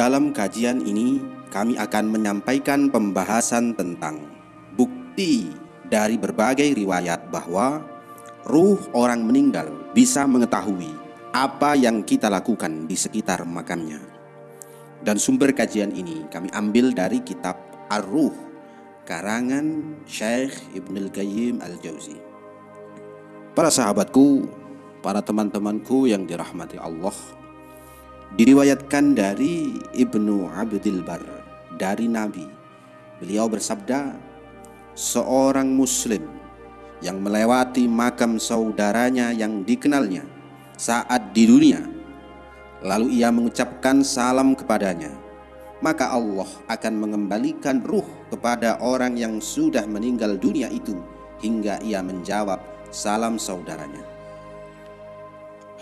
Dalam kajian ini, kami akan menyampaikan pembahasan tentang bukti dari berbagai riwayat bahwa ruh orang meninggal bisa mengetahui apa yang kita lakukan di sekitar makamnya. Dan sumber kajian ini kami ambil dari kitab Ar-Ruh karangan Syekh Ibn Al-Qayyim Al-Jauzi. Para sahabatku, para teman-temanku yang dirahmati Allah, Diriwayatkan dari Ibnu Abdul Bar dari Nabi. Beliau bersabda, seorang muslim yang melewati makam saudaranya yang dikenalnya saat di dunia, lalu ia mengucapkan salam kepadanya, maka Allah akan mengembalikan ruh kepada orang yang sudah meninggal dunia itu hingga ia menjawab salam saudaranya.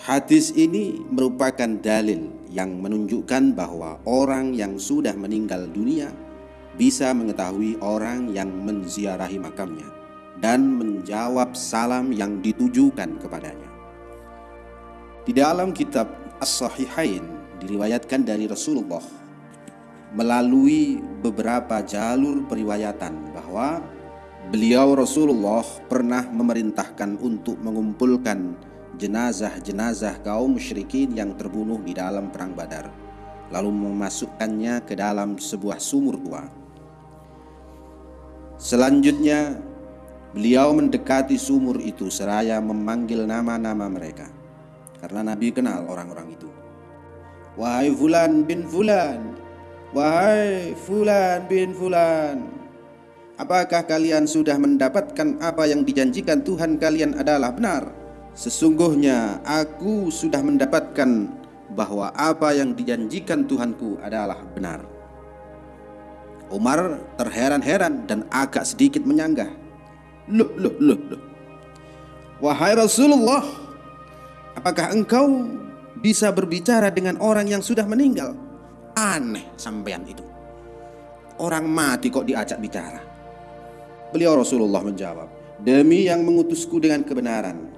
Hadis ini merupakan dalil yang menunjukkan bahwa orang yang sudah meninggal dunia bisa mengetahui orang yang menziarahi makamnya dan menjawab salam yang ditujukan kepadanya. Di dalam kitab As-Sahihain diriwayatkan dari Rasulullah melalui beberapa jalur periwayatan bahwa beliau Rasulullah pernah memerintahkan untuk mengumpulkan jenazah-jenazah kaum musyrikin yang terbunuh di dalam perang Badar, lalu memasukkannya ke dalam sebuah sumur tua. Selanjutnya, beliau mendekati sumur itu seraya memanggil nama-nama mereka, karena Nabi kenal orang-orang itu. Wahai Fulan bin Fulan, wahai Fulan bin Fulan, apakah kalian sudah mendapatkan apa yang dijanjikan Tuhan kalian adalah benar? Sesungguhnya aku sudah mendapatkan bahwa apa yang dijanjikan Tuhanku adalah benar. Umar terheran-heran dan agak sedikit menyanggah. Loh, loh, loh, loh. Wahai Rasulullah, apakah engkau bisa berbicara dengan orang yang sudah meninggal? Aneh sampean itu. Orang mati kok diajak bicara. Beliau Rasulullah menjawab, Demi yang mengutusku dengan kebenaran,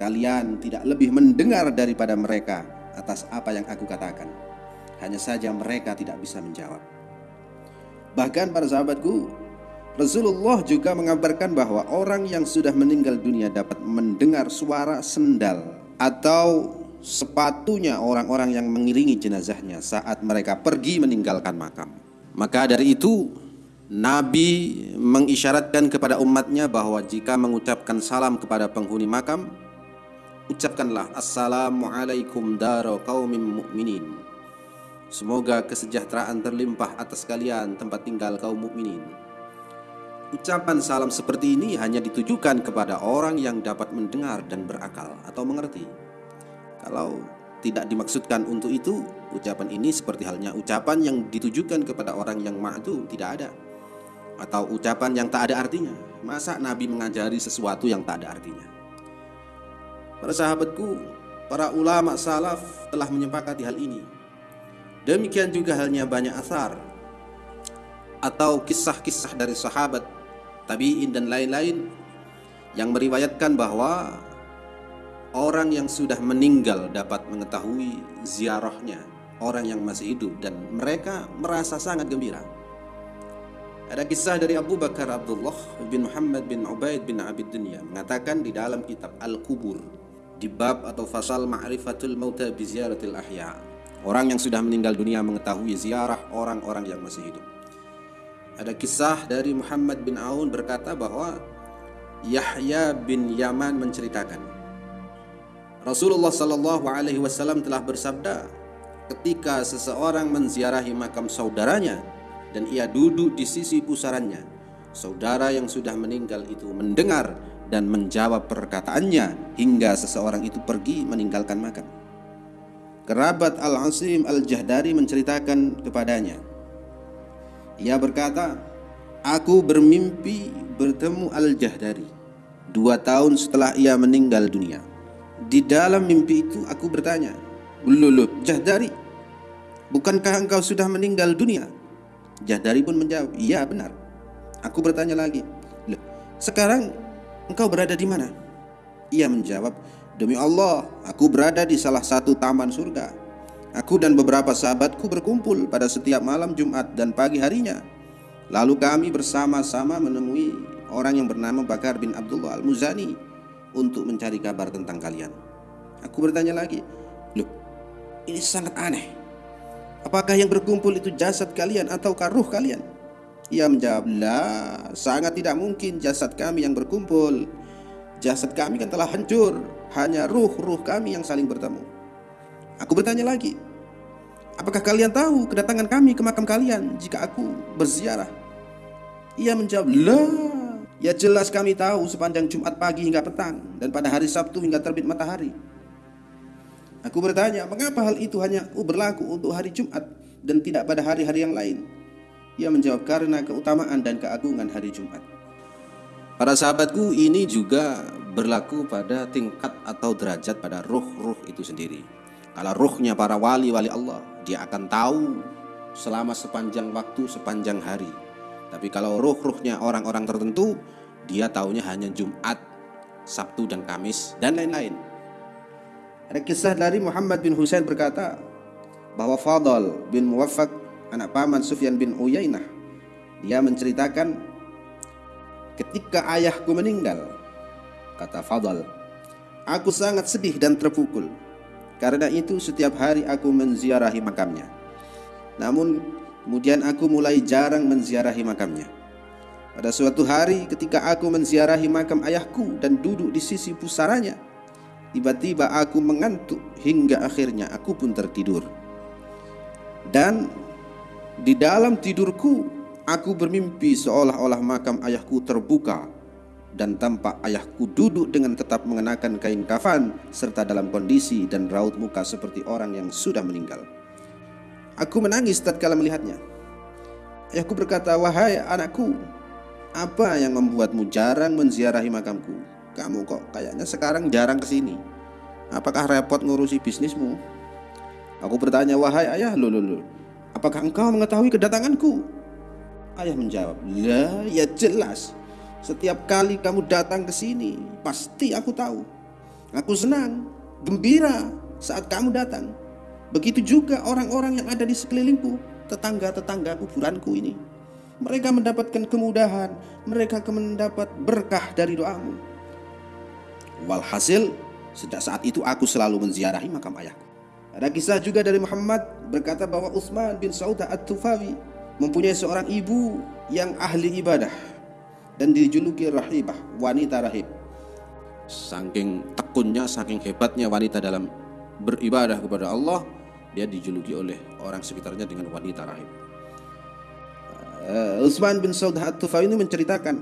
Kalian tidak lebih mendengar daripada mereka atas apa yang aku katakan. Hanya saja mereka tidak bisa menjawab. Bahkan para sahabatku, Rasulullah juga mengabarkan bahwa orang yang sudah meninggal dunia dapat mendengar suara sendal atau sepatunya orang-orang yang mengiringi jenazahnya saat mereka pergi meninggalkan makam. Maka dari itu, Nabi mengisyaratkan kepada umatnya bahwa jika mengucapkan salam kepada penghuni makam, ucapkanlah Assalamualaikum daro kaumin mu'minin Semoga kesejahteraan terlimpah atas kalian tempat tinggal kaum mukminin. Ucapan salam seperti ini hanya ditujukan kepada orang yang dapat mendengar dan berakal atau mengerti. Kalau tidak dimaksudkan untuk itu, ucapan ini seperti halnya ucapan yang ditujukan kepada orang yang ma'du tidak ada. Atau ucapan yang tak ada artinya. Masa Nabi mengajari sesuatu yang tak ada artinya? Para sahabatku, para ulama salaf telah menyepakati hal ini. Demikian juga halnya banyak asar atau kisah-kisah dari sahabat, tabi'in dan lain-lain yang meriwayatkan bahwa orang yang sudah meninggal dapat mengetahui ziarahnya orang yang masih hidup dan mereka merasa sangat gembira. Ada kisah dari Abu Bakar Abdullah bin Muhammad bin Ubaid bin Abid Dunya mengatakan di dalam kitab Al-Kubur di bab atau fasal ma'rifatul mauta bi ziyaratil ahya. Orang yang sudah meninggal dunia mengetahui ziarah orang-orang yang masih hidup. Ada kisah dari Muhammad bin Aun berkata bahwa Yahya bin Yaman menceritakan Rasulullah Shallallahu alaihi wasallam telah bersabda ketika seseorang menziarahi makam saudaranya dan ia duduk di sisi pusarannya saudara yang sudah meninggal itu mendengar dan menjawab perkataannya hingga seseorang itu pergi meninggalkan makam. Kerabat Al-Asim Al-Jahdari menceritakan kepadanya. Ia berkata, Aku bermimpi bertemu Al-Jahdari dua tahun setelah ia meninggal dunia. Di dalam mimpi itu aku bertanya, Lulu, Jahdari, bukankah engkau sudah meninggal dunia? Jahdari pun menjawab, iya benar. Aku bertanya lagi, sekarang engkau berada di mana? Ia menjawab, demi Allah, aku berada di salah satu taman surga. Aku dan beberapa sahabatku berkumpul pada setiap malam Jumat dan pagi harinya. Lalu kami bersama-sama menemui orang yang bernama Bakar bin Abdullah Al-Muzani untuk mencari kabar tentang kalian. Aku bertanya lagi, Loh, ini sangat aneh. Apakah yang berkumpul itu jasad kalian atau ruh kalian? Ia menjawab, lah, sangat tidak mungkin jasad kami yang berkumpul. Jasad kami kan telah hancur, hanya ruh-ruh kami yang saling bertemu. Aku bertanya lagi, apakah kalian tahu kedatangan kami ke makam kalian jika aku berziarah? Ia menjawab, lah, ya jelas kami tahu sepanjang Jumat pagi hingga petang dan pada hari Sabtu hingga terbit matahari. Aku bertanya, mengapa hal itu hanya berlaku untuk hari Jumat dan tidak pada hari-hari yang lain? Ia menjawab, karena keutamaan dan keagungan hari Jumat. Para sahabatku, ini juga berlaku pada tingkat atau derajat pada ruh-ruh itu sendiri. Kalau ruhnya para wali-wali Allah, dia akan tahu selama sepanjang waktu, sepanjang hari. Tapi kalau ruh-ruhnya orang-orang tertentu, dia tahunya hanya Jumat, Sabtu dan Kamis dan lain-lain. Ada kisah dari Muhammad bin Husain berkata bahwa Fadl bin Muwaffaq anak paman Sufyan bin Uyainah dia menceritakan ketika ayahku meninggal kata Fadl aku sangat sedih dan terpukul karena itu setiap hari aku menziarahi makamnya. Namun kemudian aku mulai jarang menziarahi makamnya. Pada suatu hari ketika aku menziarahi makam ayahku dan duduk di sisi pusaranya, tiba-tiba aku mengantuk hingga akhirnya aku pun tertidur. Dan di dalam tidurku aku bermimpi seolah-olah makam ayahku terbuka dan tampak ayahku duduk dengan tetap mengenakan kain kafan serta dalam kondisi dan raut muka seperti orang yang sudah meninggal. Aku menangis tatkala melihatnya. Ayahku berkata, "Wahai anakku, apa yang membuatmu jarang menziarahi makamku? Kamu kok kayaknya sekarang jarang ke sini. Apakah repot ngurusi bisnismu?" Aku bertanya, "Wahai ayah, lulu, apakah engkau mengetahui kedatanganku?" Ayah menjawab, "Lah, ya jelas." Setiap kali kamu datang ke sini, pasti aku tahu. Aku senang, gembira saat kamu datang. Begitu juga orang-orang yang ada di sekelilingku, tetangga-tetangga kuburanku ini. Mereka mendapatkan kemudahan, mereka mendapat berkah dari doamu. Walhasil, sejak saat itu aku selalu menziarahi makam ayahku. Ada kisah juga dari Muhammad berkata bahwa Utsman bin Saudah At-Tufawi mempunyai seorang ibu yang ahli ibadah dan dijuluki rahibah, wanita rahib. Saking tekunnya, saking hebatnya wanita dalam beribadah kepada Allah, dia dijuluki oleh orang sekitarnya dengan wanita rahib. Uh, Utsman bin Saudah At-Tufa ini menceritakan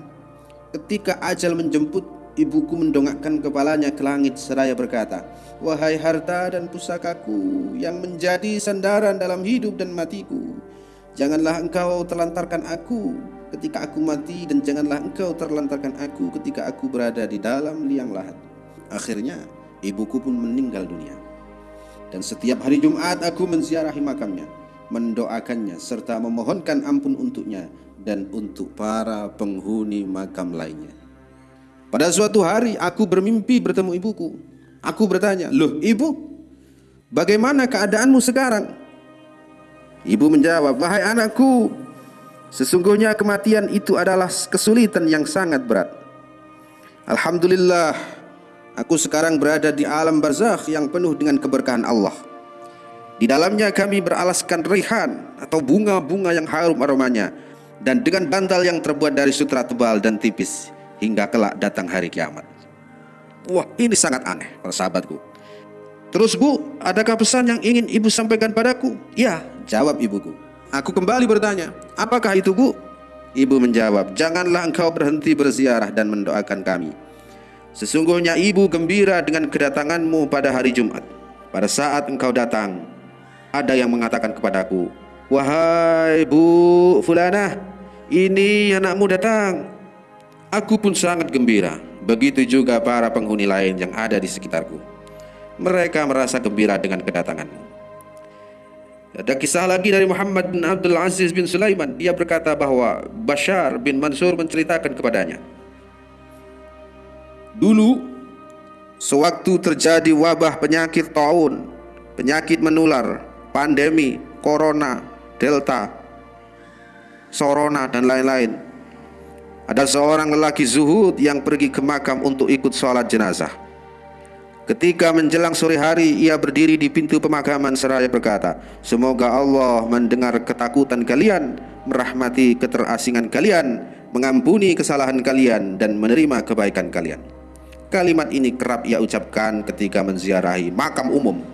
ketika ajal menjemput ibuku mendongakkan kepalanya ke langit seraya berkata Wahai harta dan pusakaku yang menjadi sandaran dalam hidup dan matiku Janganlah engkau terlantarkan aku ketika aku mati dan janganlah engkau terlantarkan aku ketika aku berada di dalam liang lahat. Akhirnya ibuku pun meninggal dunia. Dan setiap hari Jumat aku menziarahi makamnya, mendoakannya serta memohonkan ampun untuknya dan untuk para penghuni makam lainnya. Pada suatu hari aku bermimpi bertemu ibuku. Aku bertanya, "Loh, ibu, bagaimana keadaanmu sekarang?" Ibu menjawab, "Wahai anakku, Sesungguhnya kematian itu adalah kesulitan yang sangat berat. Alhamdulillah, aku sekarang berada di alam barzakh yang penuh dengan keberkahan Allah. Di dalamnya kami beralaskan rihan atau bunga-bunga yang harum aromanya dan dengan bantal yang terbuat dari sutra tebal dan tipis hingga kelak datang hari kiamat. Wah, ini sangat aneh, para sahabatku. Terus bu, adakah pesan yang ingin ibu sampaikan padaku? Ya, jawab ibuku. Aku kembali bertanya, apakah itu bu? Ibu menjawab, janganlah engkau berhenti berziarah dan mendoakan kami. Sesungguhnya ibu gembira dengan kedatanganmu pada hari Jumat. Pada saat engkau datang, ada yang mengatakan kepadaku, Wahai bu Fulanah, ini anakmu datang. Aku pun sangat gembira. Begitu juga para penghuni lain yang ada di sekitarku. Mereka merasa gembira dengan kedatanganmu. Ada kisah lagi dari Muhammad bin Abdul Aziz bin Sulaiman. Dia berkata bahwa Bashar bin Mansur menceritakan kepadanya. Dulu, sewaktu terjadi wabah penyakit taun, penyakit menular pandemi, corona, delta, sorona dan lain-lain. Ada seorang lelaki zuhud yang pergi ke makam untuk ikut sholat jenazah. Ketika menjelang sore hari, ia berdiri di pintu pemakaman seraya berkata, Semoga Allah mendengar ketakutan kalian, merahmati keterasingan kalian, mengampuni kesalahan kalian, dan menerima kebaikan kalian. Kalimat ini kerap ia ucapkan ketika menziarahi makam umum.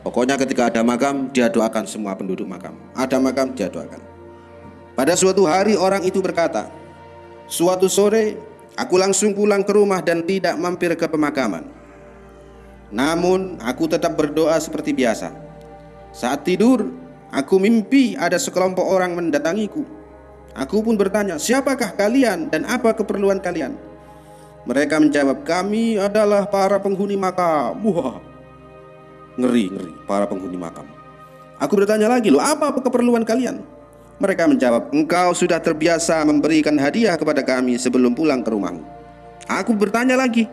Pokoknya ketika ada makam, dia doakan semua penduduk makam. Ada makam, dia doakan. Pada suatu hari orang itu berkata, Suatu sore, aku langsung pulang ke rumah dan tidak mampir ke pemakaman. Namun, aku tetap berdoa seperti biasa. Saat tidur, aku mimpi ada sekelompok orang mendatangiku. Aku pun bertanya, siapakah kalian dan apa keperluan kalian? Mereka menjawab, kami adalah para penghuni makam. Wah, ngeri, ngeri, para penghuni makam. Aku bertanya lagi, loh apa keperluan kalian? Mereka menjawab, engkau sudah terbiasa memberikan hadiah kepada kami sebelum pulang ke rumahmu. Aku bertanya lagi,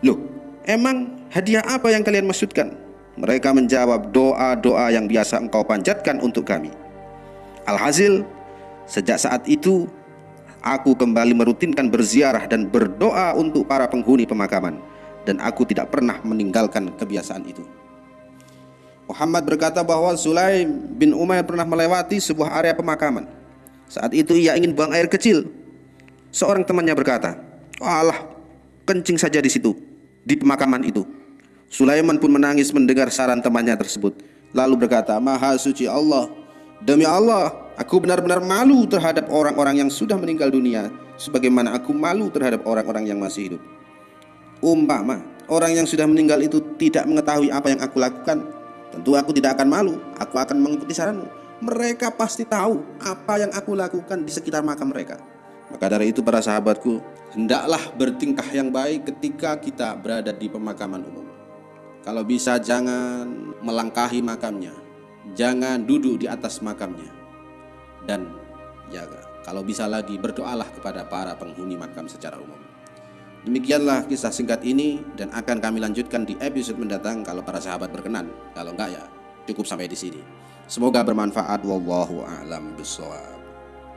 loh emang hadiah apa yang kalian maksudkan? Mereka menjawab doa-doa yang biasa engkau panjatkan untuk kami. Alhasil, sejak saat itu aku kembali merutinkan berziarah dan berdoa untuk para penghuni pemakaman dan aku tidak pernah meninggalkan kebiasaan itu. Muhammad berkata bahwa Sulaim bin Umair pernah melewati sebuah area pemakaman. Saat itu ia ingin buang air kecil. Seorang temannya berkata, "Allah, kencing saja di situ, di pemakaman itu." Sulaiman pun menangis mendengar saran temannya tersebut. Lalu berkata, "Maha suci Allah, demi Allah, aku benar-benar malu terhadap orang-orang yang sudah meninggal dunia, sebagaimana aku malu terhadap orang-orang yang masih hidup." Umpama orang yang sudah meninggal itu tidak mengetahui apa yang aku lakukan, Tentu aku tidak akan malu, aku akan mengikuti saranmu. Mereka pasti tahu apa yang aku lakukan di sekitar makam mereka. Maka dari itu para sahabatku, hendaklah bertingkah yang baik ketika kita berada di pemakaman umum. Kalau bisa jangan melangkahi makamnya, jangan duduk di atas makamnya. Dan ya kalau bisa lagi berdoalah kepada para penghuni makam secara umum. Demikianlah kisah singkat ini dan akan kami lanjutkan di episode mendatang kalau para sahabat berkenan. Kalau enggak ya cukup sampai di sini. Semoga bermanfaat wallahu a'lam bishawab.